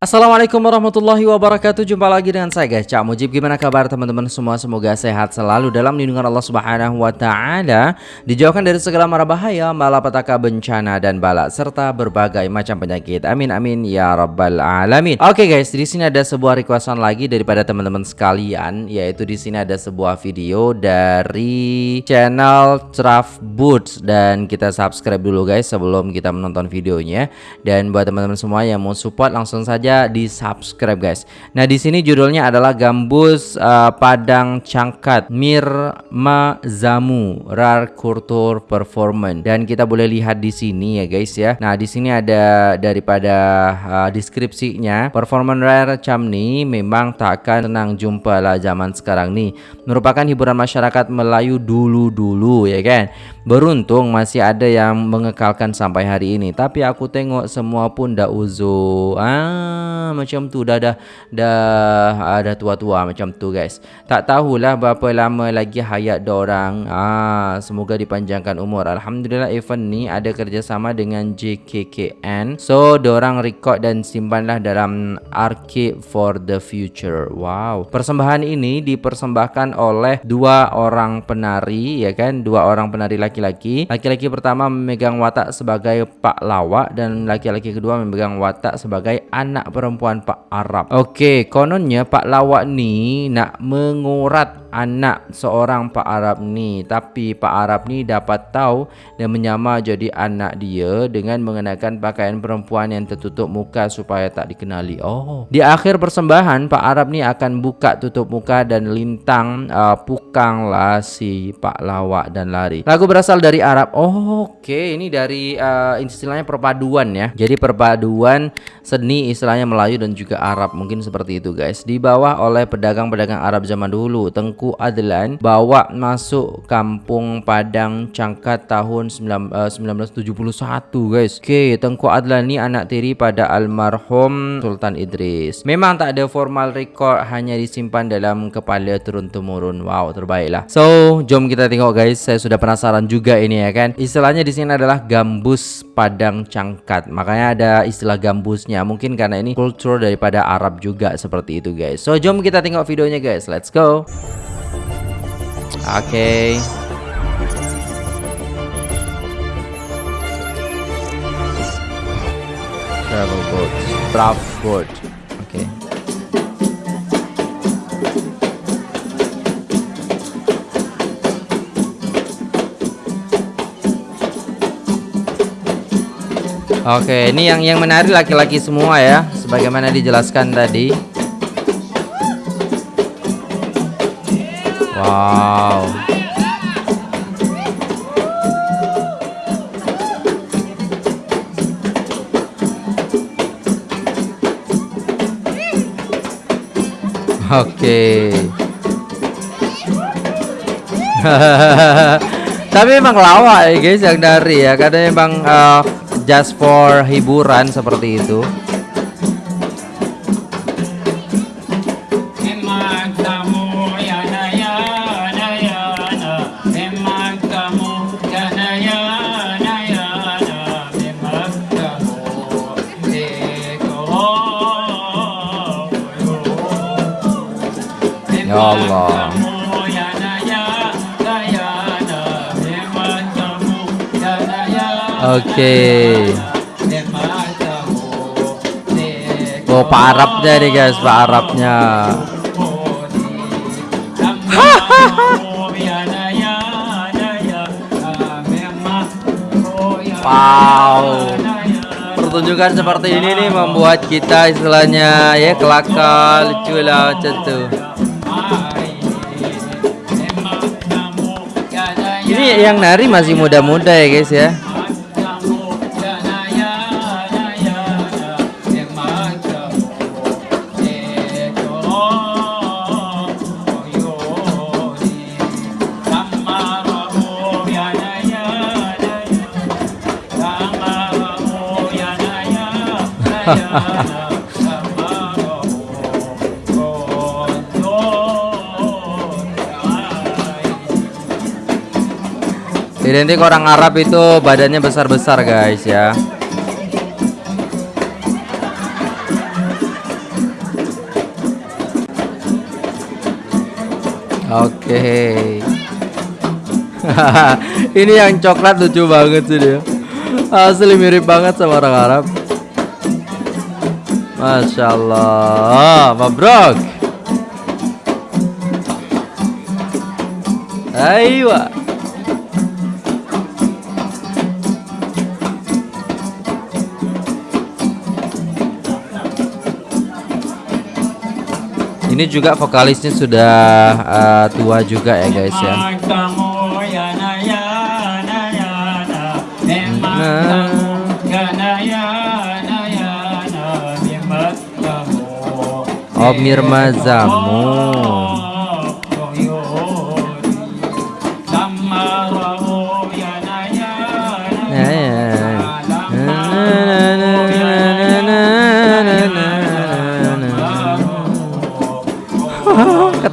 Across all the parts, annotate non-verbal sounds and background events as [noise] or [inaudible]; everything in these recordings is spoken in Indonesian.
Assalamualaikum warahmatullahi wabarakatuh. Jumpa lagi dengan saya guys. Cak Mujib Gimana kabar teman-teman? Semua Semoga sehat selalu dalam lindungan Allah subhanahu wa ta'ala. Dijauhkan dari segala mara bahaya Malapetaka bencana dan bala Serta berbagai macam penyakit. Amin amin ya rabbal alamin. Oke guys di sini ada sebuah requestan lagi Daripada teman-teman sekalian Yaitu di sini ada sebuah video Dari channel Traf Boots. Dan kita subscribe dulu guys Sebelum kita menonton videonya. Dan buat teman-teman semua yang mau support Langsung saja di subscribe guys. Nah di sini judulnya adalah gambus uh, padang cangkat Mirma Zamu Rar Kultur Performance dan kita boleh lihat di sini ya guys ya. Nah di sini ada daripada uh, deskripsinya performance rare camni memang tak akan tenang jumpa lah zaman sekarang nih. Merupakan hiburan masyarakat Melayu dulu-dulu ya kan. Beruntung masih ada yang mengekalkan sampai hari ini. Tapi aku tengok semua pun dah uzo. Ah, macam tu dah dah dah ada tua-tua macam tu guys. Tak tahulah berapa lama lagi hayat orang. Ah, semoga dipanjangkan umur. Alhamdulillah event ni ada kerjasama dengan JKKN. So, orang record dan simpanlah dalam archive for the future. Wow. Persembahan ini dipersembahkan oleh dua orang penari ya kan? Dua orang penari laki laki-laki. Laki-laki pertama memegang watak sebagai Pak Lawak dan laki-laki kedua memegang watak sebagai anak perempuan Pak Arab. Okey, kononnya Pak Lawak ni nak mengurat anak seorang Pak Arab ni. Tapi Pak Arab ni dapat tahu dan menyamar jadi anak dia dengan mengenakan pakaian perempuan yang tertutup muka supaya tak dikenali. Oh. Di akhir persembahan Pak Arab ni akan buka tutup muka dan lintang uh, pukang lah si Pak Lawak dan lari. Lagu berasal dari Arab. Oh oke okay. ini dari uh, istilahnya perpaduan ya. Jadi perpaduan seni istilahnya Melayu dan juga Arab. Mungkin seperti itu guys. Dibawa oleh pedagang-pedagang Arab zaman dulu Tengku Adlan bawa masuk kampung Padang Cangkat tahun 1971 eh, guys. Okey, Tengku Adlan ni anak tiri pada almarhum Sultan Idris. Memang tak ada formal record hanya disimpan dalam kepala turun temurun. Wow, terbaiklah. So, jom kita tengok guys. Saya sudah penasaran juga ini ya kan. Istilahnya di sini adalah gambus Padang Cangkat. Makanya ada istilah gambusnya. Mungkin karena ini kultur daripada Arab juga seperti itu guys. So, jom kita tengok videonya guys. Let's go. Okay. Travel boat. Draft boat. Okay. Oke, okay, ini yang yang menarik laki-laki semua ya, sebagaimana dijelaskan tadi. Wow. Oke. Okay. [laughs] Tapi memang lawak ya guys yang dari ya, karena memang uh, just for hiburan seperti itu. Ya Allah. Oke. Okay. Oh, Pak Arabnya nih guys, Pak Arabnya. [laughs] wow. Pertunjukan seperti ini nih membuat kita istilahnya ya kelakar, lucu lah macam tuh. Ini yang nari masih muda-muda ya guys ya. Hahaha Identik orang Arab itu badannya besar-besar guys ya. Oke. Okay. [laughs] Ini yang coklat lucu banget sih dia. Asli mirip banget sama orang Arab. Masya Allah. Mabrok Aiyah Ini juga vokalisnya sudah uh, tua juga ya guys ya. Oh Mirma Zamu.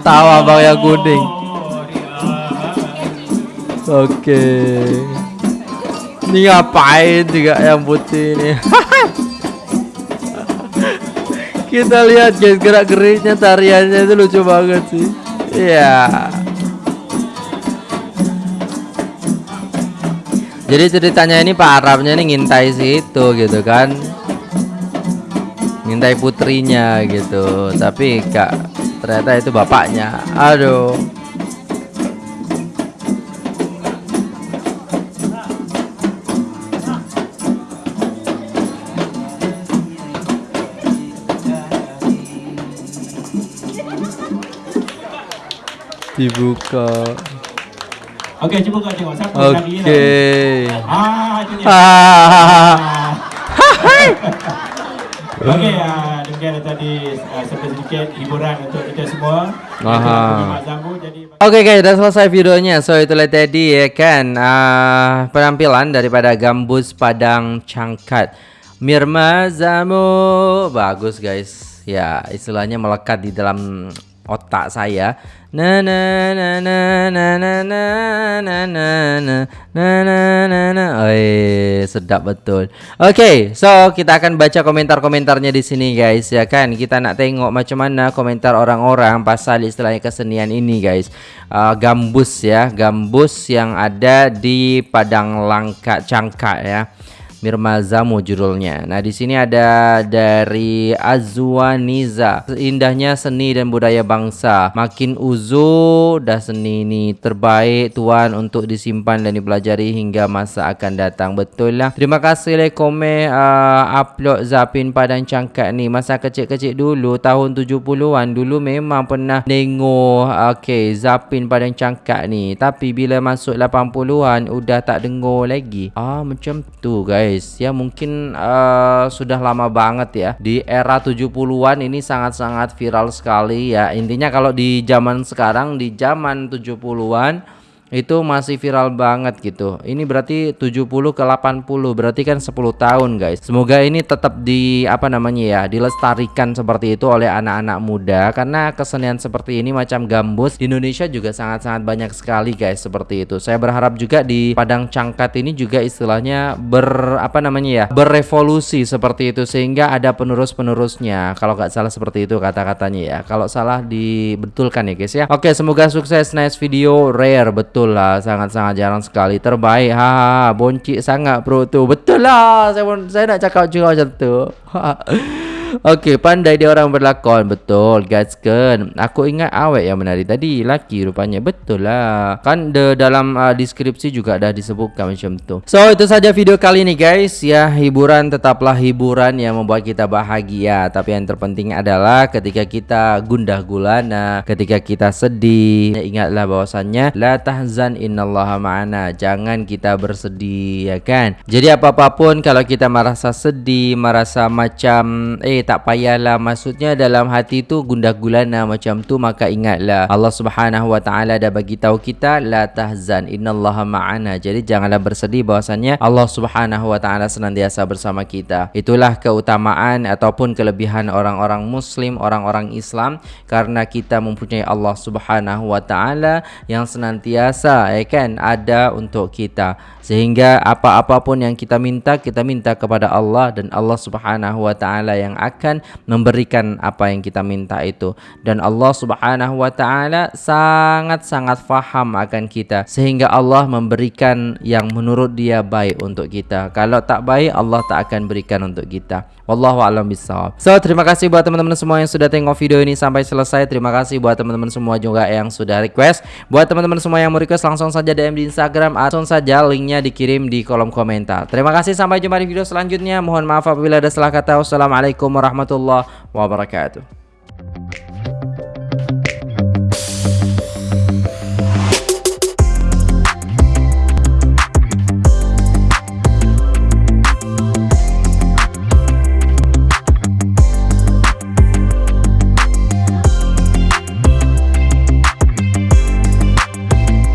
Ketawa bang yang kuning. Oke. Ini ngapain juga yang putih ini? [laughs] Kita lihat guys gerak-geriknya tariannya itu lucu banget sih. Iya. Jadi ceritanya ini Pak Arabnya ini ngintai situ gitu kan Ngintai putrinya gitu Tapi kak ternyata itu bapaknya aduh dibuka Oke, coba kau tengok siapa Oke. Okay. Ah, itu dia. Ah. [laughs] Okey, uh, demikian tadi uh, sedikit hiburan untuk kita semua. Aha. Oke guys, udah selesai videonya. So itulah tadi ya kan uh, penampilan daripada Gambus Padang Cangkat. Mirma Zamu bagus guys. Ya, istilahnya melekat di dalam otak saya. Na na na na na na na na na na na na na sedap betul. Oke, so kita akan baca komentar-komentarnya di sini guys ya kan. Kita nak tengok macam mana komentar orang-orang pasal istilahnya kesenian ini guys. Uh, gambus ya, gambus yang ada di Padang Langka Cangkak ya. Mirma Zamu judulnya. Nah, di sini ada dari Azwaniza. Indahnya seni dan budaya bangsa. Makin uzu dah seni ini terbaik tuan untuk disimpan dan dipelajari hingga masa akan datang. Betul lah. Terima kasih le komen uh, upload Zapin Padang Cangkat ni. Masa kecil-kecil dulu tahun 70-an dulu memang pernah tengok okey Zapin Padang Cangkat ni. Tapi bila masuk 80-an udah tak dengar lagi. Ah macam tu guys guys. Ya mungkin uh, sudah lama banget ya. Di era 70-an ini sangat-sangat viral sekali ya. Intinya kalau di zaman sekarang di zaman 70-an itu masih viral banget gitu. Ini berarti 70 ke 80 berarti kan 10 tahun guys. Semoga ini tetap di apa namanya ya, dilestarikan seperti itu oleh anak-anak muda karena kesenian seperti ini macam gambus di Indonesia juga sangat-sangat banyak sekali guys seperti itu. Saya berharap juga di Padang Cangkat ini juga istilahnya ber apa namanya ya, berevolusi seperti itu sehingga ada penerus-penerusnya. Kalau nggak salah seperti itu kata-katanya ya. Kalau salah dibetulkan ya guys ya. Oke, semoga sukses nice video rare betul betul lah sangat-sangat jarang sekali. Terbaik ha boncik sangat bro tu. Betul lah saya saya nak cakap juga macam tu [laughs] Okey, pandai dia orang berlakon. Betul, guys kan. Aku ingat awet yang menari tadi, laki rupanya. Betul lah. Kan the dalam uh, deskripsi juga dah disebutkan macam tu. So, itu saja video kali ini guys. Ya, hiburan tetaplah hiburan yang membuat kita bahagia. Tapi yang terpenting adalah ketika kita gundah gulana, ketika kita sedih, ingatlah bahwasannya la tahzan innallaha ma'ana. Jangan kita bersedih, ya kan? Jadi apa-apapun kalau kita merasa sedih, merasa macam eh tak payahlah. Maksudnya dalam hati tu gundah gulana macam tu maka ingatlah. Allah Subhanahu wa taala dah bagi tahu kita la tahzan innallaha ma'ana. Jadi janganlah bersedih bahwasanya Allah Subhanahu wa taala senantiasa bersama kita. Itulah keutamaan ataupun kelebihan orang-orang muslim orang-orang Islam karena kita mempunyai Allah Subhanahu wa taala yang senantiasa ya kan ada untuk kita. Sehingga apa-apapun yang kita minta kita minta kepada Allah dan Allah Subhanahu wa taala yang akan memberikan apa yang kita minta itu. Dan Allah Subhanahu wa taala sangat-sangat faham akan kita sehingga Allah memberikan yang menurut dia baik untuk kita. Kalau tak baik Allah tak akan berikan untuk kita. Wallahu alam bisawab so terima kasih buat teman-teman semua yang sudah tengok video ini sampai selesai. Terima kasih buat teman-teman semua juga yang sudah request. Buat teman-teman semua yang mau request langsung saja DM di Instagram langsung saja linknya dikirim di kolom komentar. Terima kasih sampai jumpa di video selanjutnya. Mohon maaf apabila ada salah kata. Wassalamualaikum warahmatullahi wabarakatuh